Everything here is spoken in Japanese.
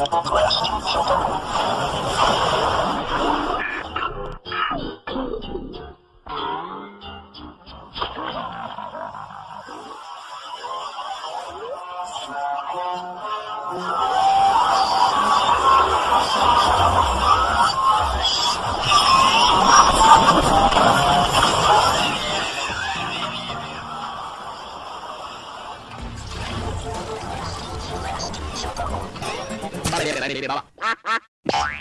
Shut up. 了，别别别别别别别